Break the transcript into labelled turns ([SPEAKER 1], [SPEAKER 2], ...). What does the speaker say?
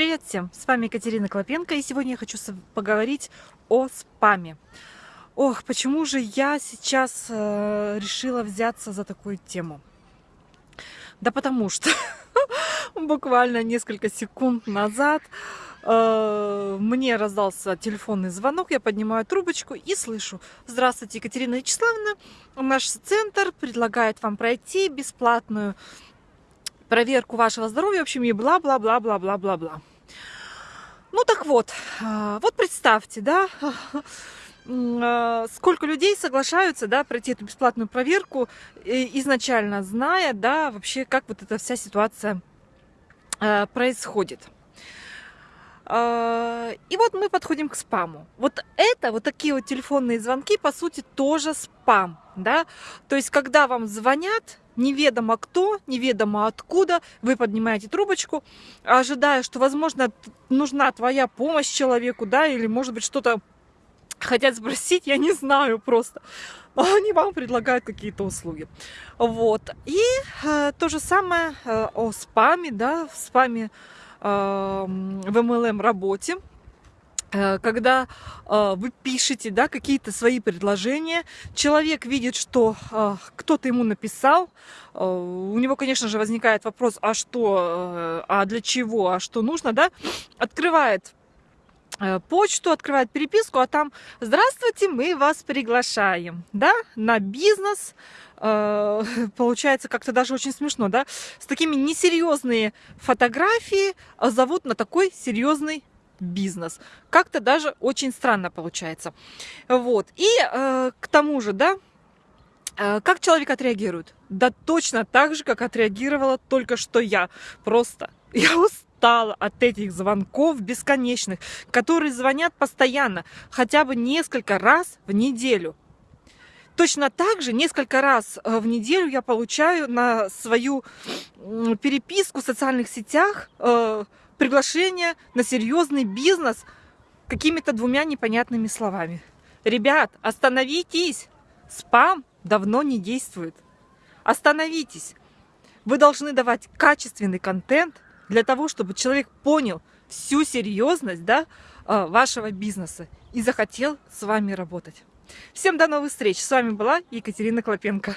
[SPEAKER 1] Привет всем! С вами Екатерина Клопенко, и сегодня я хочу поговорить о спаме. Ох, почему же я сейчас э, решила взяться за такую тему? Да потому что буквально несколько секунд назад э, мне раздался телефонный звонок, я поднимаю трубочку и слышу. Здравствуйте, Екатерина Вячеславовна, наш центр предлагает вам пройти бесплатную проверку вашего здоровья, в общем, и бла-бла-бла-бла-бла-бла-бла. Ну так вот, а, вот представьте, да, а, сколько людей соглашаются, да, пройти эту бесплатную проверку, изначально зная, да, вообще, как вот эта вся ситуация а, происходит. И вот мы подходим к спаму. Вот это, вот такие вот телефонные звонки, по сути, тоже спам, да. То есть, когда вам звонят, неведомо кто, неведомо откуда, вы поднимаете трубочку, ожидая, что, возможно, нужна твоя помощь человеку, да, или, может быть, что-то хотят спросить, я не знаю просто. Они вам предлагают какие-то услуги. Вот. И э, то же самое э, о спаме, да, в спаме в MLM работе. Э, когда э, вы пишете да, какие-то свои предложения, человек видит, что э, кто-то ему написал, у него, конечно же, возникает вопрос, а что, а для чего, а что нужно, да, открывает почту, открывает переписку, а там «Здравствуйте, мы вас приглашаем», да, на бизнес, получается как-то даже очень смешно, да, с такими несерьезные фотографии зовут на такой серьезный бизнес. Как-то даже очень странно получается. Вот. И э, к тому же, да, э, как человек отреагирует? Да точно так же, как отреагировала только что я. Просто я устала от этих звонков бесконечных, которые звонят постоянно, хотя бы несколько раз в неделю. Точно так же несколько раз э, в неделю я получаю на свою переписку в социальных сетях э, приглашение на серьезный бизнес какими-то двумя непонятными словами. Ребят, остановитесь! Спам давно не действует. Остановитесь! Вы должны давать качественный контент для того, чтобы человек понял всю серьезность да, э, вашего бизнеса и захотел с вами работать. Всем до новых встреч! С вами была Екатерина Клопенко.